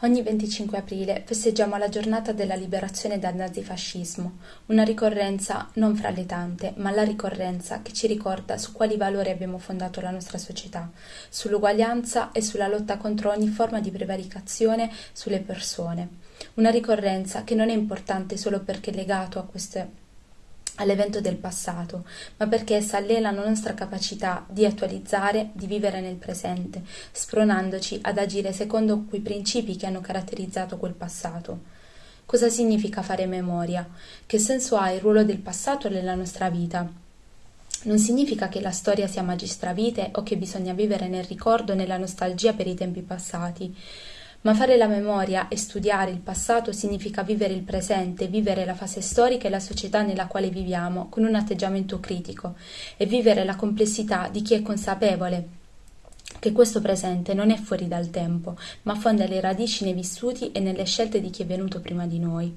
Ogni 25 aprile festeggiamo la giornata della liberazione dal nazifascismo, una ricorrenza non fra le tante, ma la ricorrenza che ci ricorda su quali valori abbiamo fondato la nostra società, sull'uguaglianza e sulla lotta contro ogni forma di prevaricazione sulle persone. Una ricorrenza che non è importante solo perché è legato a queste all'evento del passato, ma perché essa allena la nostra capacità di attualizzare, di vivere nel presente, spronandoci ad agire secondo quei principi che hanno caratterizzato quel passato. Cosa significa fare memoria? Che senso ha il ruolo del passato nella nostra vita? Non significa che la storia sia magistravite o che bisogna vivere nel ricordo e nella nostalgia per i tempi passati, ma fare la memoria e studiare il passato significa vivere il presente, vivere la fase storica e la società nella quale viviamo con un atteggiamento critico e vivere la complessità di chi è consapevole che questo presente non è fuori dal tempo, ma affonda le radici nei vissuti e nelle scelte di chi è venuto prima di noi.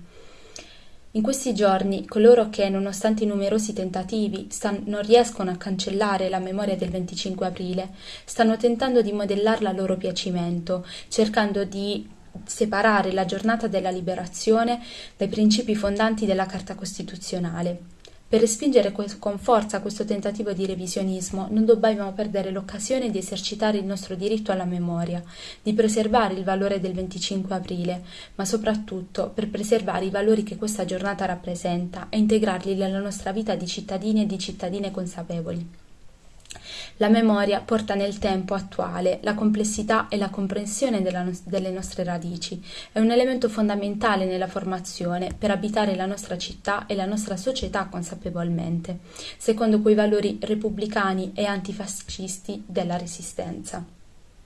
In questi giorni coloro che, nonostante i numerosi tentativi, non riescono a cancellare la memoria del 25 aprile, stanno tentando di modellarla a loro piacimento, cercando di separare la giornata della liberazione dai principi fondanti della Carta Costituzionale. Per respingere con forza questo tentativo di revisionismo non dobbiamo perdere l'occasione di esercitare il nostro diritto alla memoria, di preservare il valore del 25 aprile, ma soprattutto per preservare i valori che questa giornata rappresenta e integrarli nella nostra vita di cittadini e di cittadine consapevoli. La memoria porta nel tempo attuale la complessità e la comprensione no- delle nostre radici, è un elemento fondamentale nella formazione per abitare la nostra città e la nostra società consapevolmente, secondo quei valori repubblicani e antifascisti della resistenza.